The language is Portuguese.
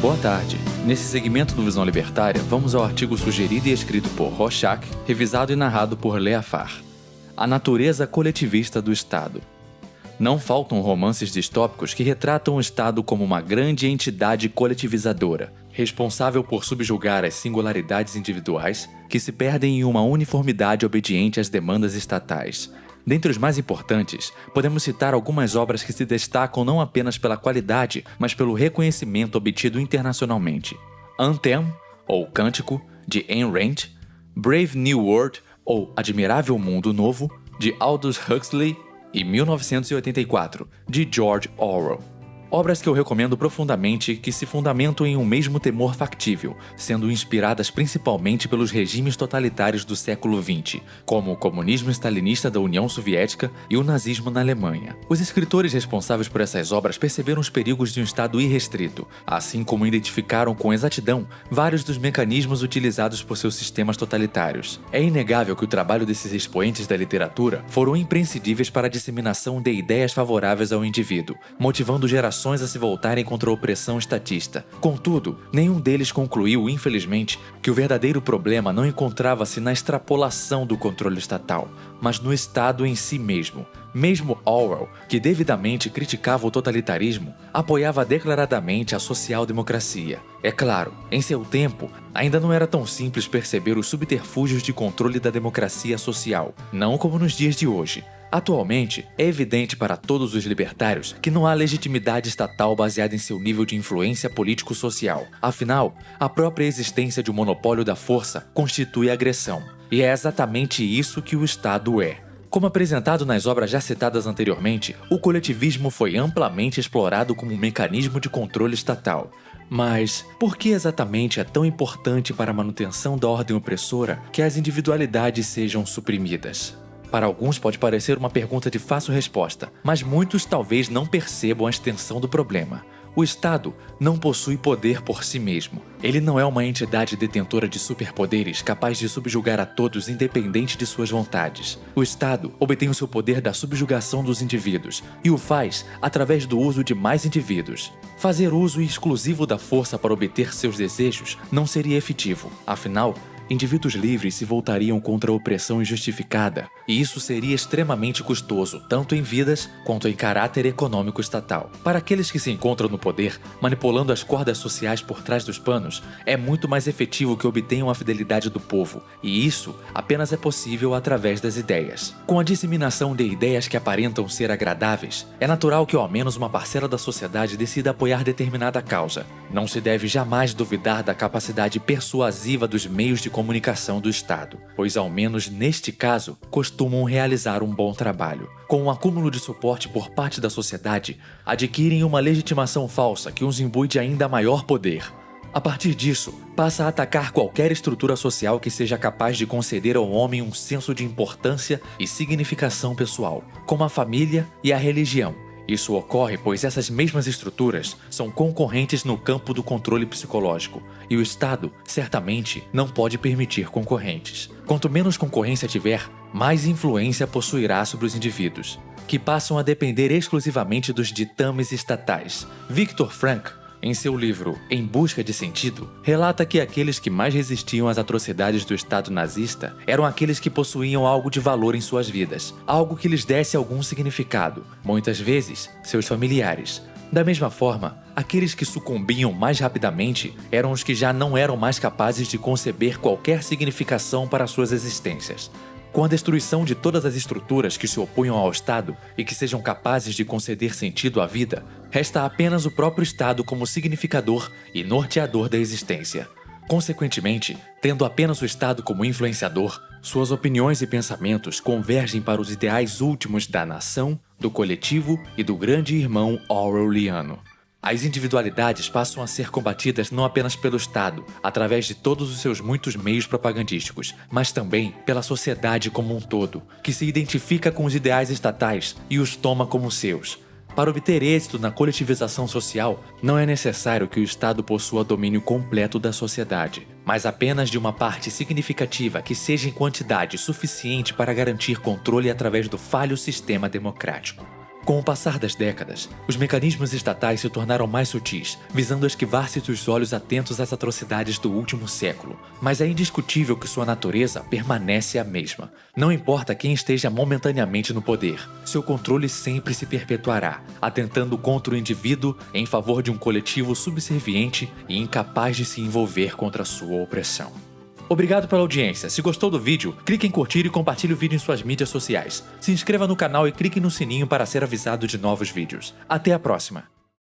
Boa tarde. Nesse segmento do Visão Libertária, vamos ao artigo sugerido e escrito por Rorschach, revisado e narrado por Leafar. A natureza coletivista do Estado. Não faltam romances distópicos que retratam o Estado como uma grande entidade coletivizadora, responsável por subjugar as singularidades individuais que se perdem em uma uniformidade obediente às demandas estatais. Dentre os mais importantes, podemos citar algumas obras que se destacam não apenas pela qualidade, mas pelo reconhecimento obtido internacionalmente. Anthem, ou Cântico, de Ayn Rand, Brave New World, ou Admirável Mundo Novo, de Aldous Huxley e 1984, de George Orwell. Obras que eu recomendo profundamente que se fundamentam em um mesmo temor factível, sendo inspiradas principalmente pelos regimes totalitários do século XX, como o comunismo stalinista da União Soviética e o nazismo na Alemanha. Os escritores responsáveis por essas obras perceberam os perigos de um Estado irrestrito, assim como identificaram com exatidão vários dos mecanismos utilizados por seus sistemas totalitários. É inegável que o trabalho desses expoentes da literatura foram imprescindíveis para a disseminação de ideias favoráveis ao indivíduo, motivando gerações a se voltarem contra a opressão estatista. Contudo, nenhum deles concluiu, infelizmente, que o verdadeiro problema não encontrava-se na extrapolação do controle estatal, mas no Estado em si mesmo. Mesmo Orwell, que devidamente criticava o totalitarismo, apoiava declaradamente a social-democracia. É claro, em seu tempo, ainda não era tão simples perceber os subterfúgios de controle da democracia social, não como nos dias de hoje. Atualmente, é evidente para todos os libertários que não há legitimidade estatal baseada em seu nível de influência político-social. Afinal, a própria existência de um monopólio da força constitui agressão. E é exatamente isso que o Estado é. Como apresentado nas obras já citadas anteriormente, o coletivismo foi amplamente explorado como um mecanismo de controle estatal. Mas por que exatamente é tão importante para a manutenção da ordem opressora que as individualidades sejam suprimidas? Para alguns pode parecer uma pergunta de fácil resposta, mas muitos talvez não percebam a extensão do problema. O Estado não possui poder por si mesmo. Ele não é uma entidade detentora de superpoderes capaz de subjugar a todos independente de suas vontades. O Estado obtém o seu poder da subjugação dos indivíduos e o faz através do uso de mais indivíduos. Fazer uso exclusivo da força para obter seus desejos não seria efetivo. Afinal, indivíduos livres se voltariam contra a opressão injustificada, e isso seria extremamente custoso, tanto em vidas quanto em caráter econômico estatal. Para aqueles que se encontram no poder, manipulando as cordas sociais por trás dos panos, é muito mais efetivo que obtenham a fidelidade do povo, e isso apenas é possível através das ideias. Com a disseminação de ideias que aparentam ser agradáveis, é natural que ao menos uma parcela da sociedade decida apoiar determinada causa. Não se deve jamais duvidar da capacidade persuasiva dos meios de comunicação do Estado, pois, ao menos neste caso, costumam realizar um bom trabalho. Com o um acúmulo de suporte por parte da sociedade, adquirem uma legitimação falsa que os imbui de ainda maior poder. A partir disso, passa a atacar qualquer estrutura social que seja capaz de conceder ao homem um senso de importância e significação pessoal, como a família e a religião, isso ocorre pois essas mesmas estruturas são concorrentes no campo do controle psicológico, e o Estado, certamente, não pode permitir concorrentes. Quanto menos concorrência tiver, mais influência possuirá sobre os indivíduos, que passam a depender exclusivamente dos ditames estatais. Viktor Frankl em seu livro Em Busca de Sentido, relata que aqueles que mais resistiam às atrocidades do Estado nazista eram aqueles que possuíam algo de valor em suas vidas, algo que lhes desse algum significado, muitas vezes seus familiares. Da mesma forma, aqueles que sucumbiam mais rapidamente eram os que já não eram mais capazes de conceber qualquer significação para suas existências. Com a destruição de todas as estruturas que se opunham ao Estado e que sejam capazes de conceder sentido à vida, resta apenas o próprio Estado como significador e norteador da existência. Consequentemente, tendo apenas o Estado como influenciador, suas opiniões e pensamentos convergem para os ideais últimos da nação, do coletivo e do grande irmão Orwelliano. As individualidades passam a ser combatidas não apenas pelo Estado, através de todos os seus muitos meios propagandísticos, mas também pela sociedade como um todo, que se identifica com os ideais estatais e os toma como seus. Para obter êxito na coletivização social, não é necessário que o Estado possua domínio completo da sociedade, mas apenas de uma parte significativa que seja em quantidade suficiente para garantir controle através do falho sistema democrático. Com o passar das décadas, os mecanismos estatais se tornaram mais sutis, visando esquivar-se dos olhos atentos às atrocidades do último século. Mas é indiscutível que sua natureza permanece a mesma. Não importa quem esteja momentaneamente no poder, seu controle sempre se perpetuará, atentando contra o indivíduo em favor de um coletivo subserviente e incapaz de se envolver contra sua opressão. Obrigado pela audiência. Se gostou do vídeo, clique em curtir e compartilhe o vídeo em suas mídias sociais. Se inscreva no canal e clique no sininho para ser avisado de novos vídeos. Até a próxima!